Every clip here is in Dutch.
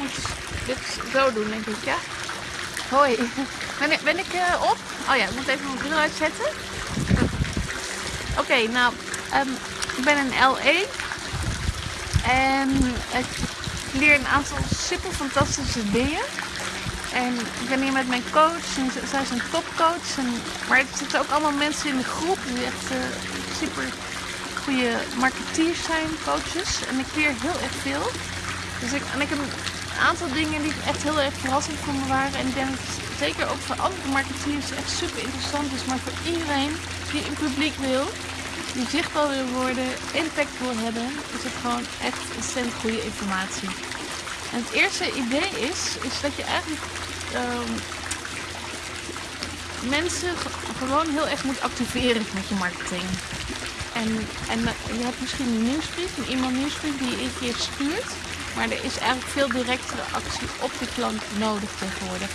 moet dit zo doen, denk ik, ja? Hoi. Ben ik, ben ik uh, op? Oh ja, ik moet even mijn bril uitzetten. Oké, nou, um, ik ben in LA. En ik leer een aantal super fantastische dingen. En ik ben hier met mijn coach. En zij is een topcoach. En, maar er zitten ook allemaal mensen in de groep die echt uh, super goede marketeers zijn, coaches. En ik leer heel erg veel. Dus ik, en ik heb aantal dingen die echt heel erg verrassend voor me waren. En ik denk zeker ook voor andere marketeers echt super interessant is. Maar voor iedereen die een publiek wil, die zichtbaar wil worden, impact wil hebben, is het gewoon echt ontzettend goede informatie. En het eerste idee is, is dat je eigenlijk um, mensen gewoon heel erg moet activeren met je marketing. En, en je hebt misschien een nieuwsbrief, een e-mail nieuwsbrief die je een keer stuurt. Maar er is eigenlijk veel directere actie op de klant nodig tegenwoordig.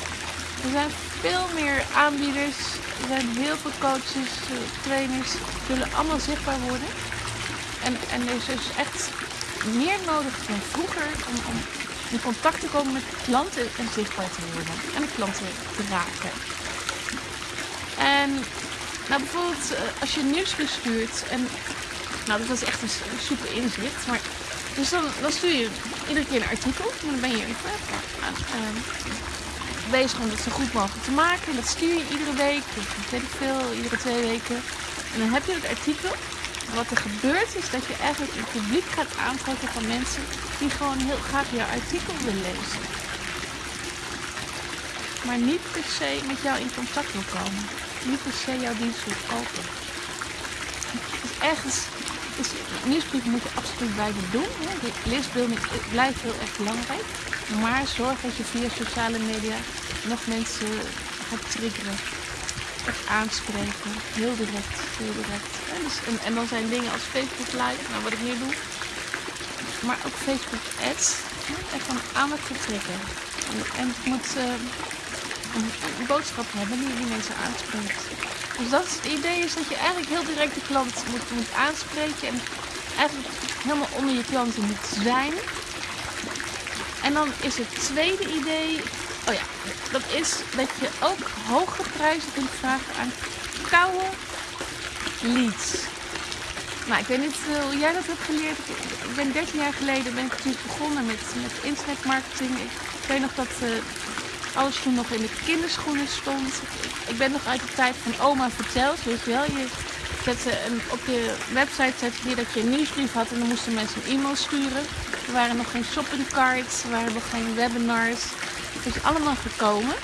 Er zijn veel meer aanbieders, er zijn heel veel coaches, eh, trainers, willen allemaal zichtbaar worden. En, en er is dus echt meer nodig dan vroeger om, om in contact te komen met klanten en zichtbaar te worden. En de klanten te raken. En nou bijvoorbeeld eh, als je nieuws stuurt en nou dat was echt een super inzicht. Maar dus dan, stuur je iedere keer een artikel. En dan ben je even uh, bezig om het zo goed mogelijk te maken. En dat stuur je iedere week, of weet ik veel, iedere twee weken. En dan heb je het artikel. wat er gebeurt is dat je eigenlijk een publiek gaat aantrekken van mensen die gewoon heel graag jouw artikel willen lezen. Maar niet per se met jou in contact wil komen. Niet per se jouw dienst wil kopen. Dus ergens is nieuwsbrief moet je absoluut blijven doen. Hè. Leesbeelding blijft heel erg belangrijk. Maar zorg dat je via sociale media nog mensen gaat triggeren. Echt aanspreken. Heel direct. Heel direct. En, dus, en, en, dan zijn dingen als Facebook Live, nou wat ik nu doe. Maar ook Facebook Ads. Echt van aandacht trekken. En, en het moet uh, een, een, boodschap hebben die die mensen aanspreekt. Dus dat is het idee is dat je eigenlijk heel direct de klant moet, moet aanspreken. En eigenlijk helemaal onder je klanten moet zijn. En dan is het tweede idee, oh ja, dat is dat je ook hoge prijzen kunt vragen aan koude leads. Nou, ik weet niet uh, hoe jij dat hebt geleerd. Ik ben 13 jaar geleden ben ik begonnen met, met internetmarketing. Ik, weet nog dat uh, alles toen nog in de kinderschoenen stond. Ik ben nog uit de tijd van oma verteld, weet je wel. Je zette op je website zette je dat je een nieuwsbrief had en dan moesten mensen een e-mail sturen. Er waren nog geen shopping cards, er waren nog geen webinars. Het is allemaal gekomen.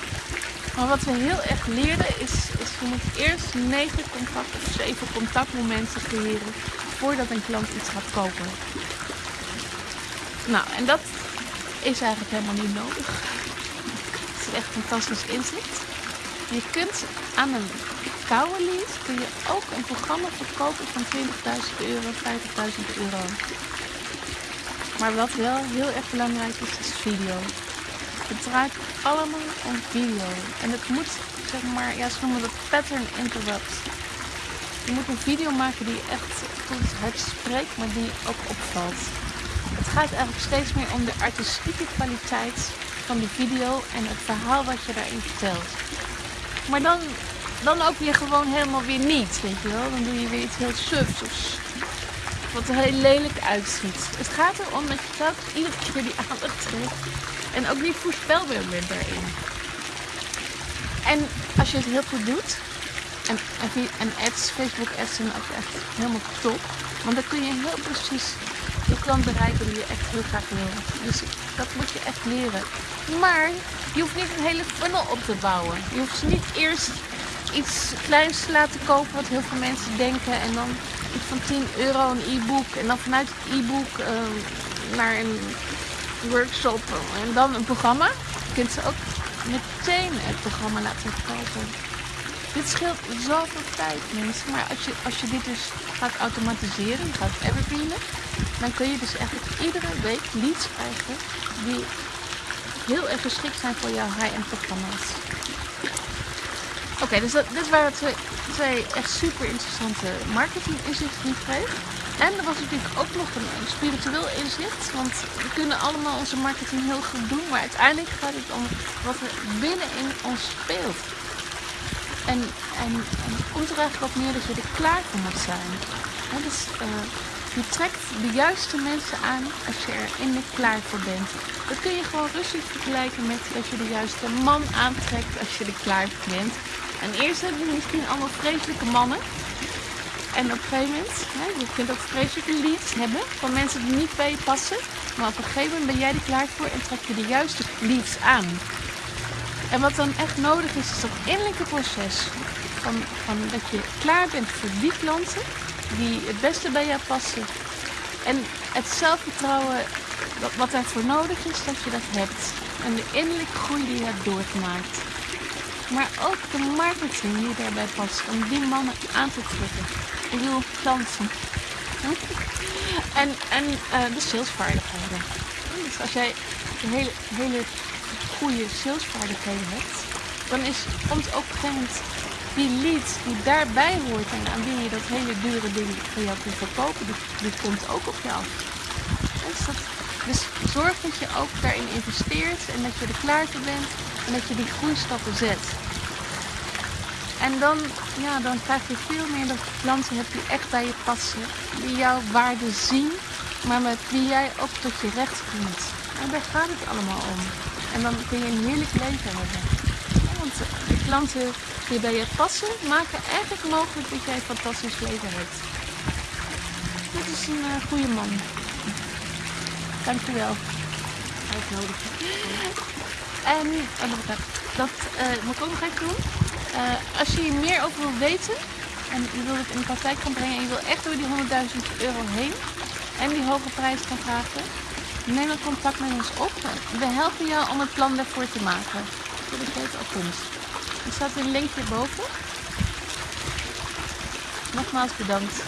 Maar wat we heel erg leerden is, is je moet eerst negen contact of zeven contactmomenten creëren voordat een klant iets gaat kopen. Nou, en dat is eigenlijk helemaal niet nodig. Het is echt fantastisch inzicht. Je kunt aan een koude lead kun je ook een programma verkopen van 20.000 euro, 50.000 euro. Maar wat wel heel erg belangrijk is, is video. Het draait allemaal om video. En het moet, zeg maar, ja, ze noemen dat pattern interrupt. Je moet een video maken die echt goed het spreekt, maar die ook opvalt. Het gaat eigenlijk steeds meer om de artistieke kwaliteit van de video en het verhaal wat je daarin vertelt. Maar dan, dan ook weer gewoon helemaal weer niet, weet je wel. Dan doe je weer iets heel sufs of wat er heel lelijk uitziet. Het gaat erom dat je telkens iedere keer die aandacht trekt en ook niet voorspelbaar bent daarin. En als je het heel goed doet, en, en ads, Facebook ads zijn ook echt helemaal top. Want dan kun je heel precies de klant bereiken die je echt heel graag wil. Dus dat moet je echt leren. Maar je hoeft niet een hele funnel op te bouwen. Je hoeft niet eerst iets kleins te laten kopen wat heel veel mensen denken. En dan iets van 10 euro een e-book. En dan vanuit het e-book uh, naar een workshop en dan een programma. Je kunt ze ook meteen het programma laten kopen. Dit scheelt zoveel tijd mensen. Maar als je, als je dit dus gaat automatiseren, gaat evergreenen, dan kun je dus eigenlijk iedere week leads krijgen die heel erg geschikt zijn voor jouw high-end programma's. Oké, dus dat, dit waren twee, twee echt super interessante marketing inzichten die ik kreeg. En er was natuurlijk ook nog een, spiritueel inzicht. Want we kunnen allemaal onze marketing heel goed doen. Maar uiteindelijk gaat het om wat er binnenin ons speelt. En, en, en het komt er eigenlijk op neer dat je er klaar voor moet zijn. Hè, dus eh, je trekt de juiste mensen aan als je er in de klaar voor bent. Dat kun je gewoon rustig vergelijken met dat je de juiste man aantrekt als je er klaar voor bent. En eerst hebben we misschien allemaal vreselijke mannen. En op een gegeven moment, hè, je kunt ook vreselijke leads hebben van mensen die niet bij je passen. Maar op een gegeven moment ben jij er klaar voor en trek je de juiste leads aan. En wat dan echt nodig is, is dat innerlijke proces. Van, van dat je klaar bent voor die klanten die het beste bij jou passen. En het zelfvertrouwen wat, wat daarvoor nodig is, dat je dat hebt. En de innerlijke groei die je hebt doorgemaakt. Maar ook de marketing die daarbij past om die mannen aan te trekken. Ik bedoel, klanten. En, en uh, de salesvaardigheden. Dus als jij hele, hele goede salesvaardigheden hebt, dan is, komt ook op een gegeven moment die lead die daarbij hoort en aan wie je dat hele dure ding voor jou kunt verkopen, die, komt ook op af. Dus, dus zorg dat je ook daarin investeert en dat je er klaar voor bent en dat je die groeistappen zet. En dan, ja, dan krijg je veel meer dat je klanten hebt die echt bij je passen, die jouw waarde zien, maar met wie jij ook tot je recht komt. En daar gaat het allemaal om. En dan kun je een heerlijk leven hebben. Want de klanten die bij je passen, maken eigenlijk mogelijk dat jij een fantastisch leven hebt. Dit is een uh, goede man. Dankjewel. Uitnodigen. En oh, dat, dat uh, moet ik ook nog even doen. Uh, als je hier meer over wilt weten en je wilt het in de praktijk gaan brengen en je wil echt door die 100.000 euro heen en die hoge prijs gaan vragen, neem dan contact met ons op. We helpen jou om het plan daarvoor te maken. Al kunt. Er staat een link hierboven. Nogmaals bedankt.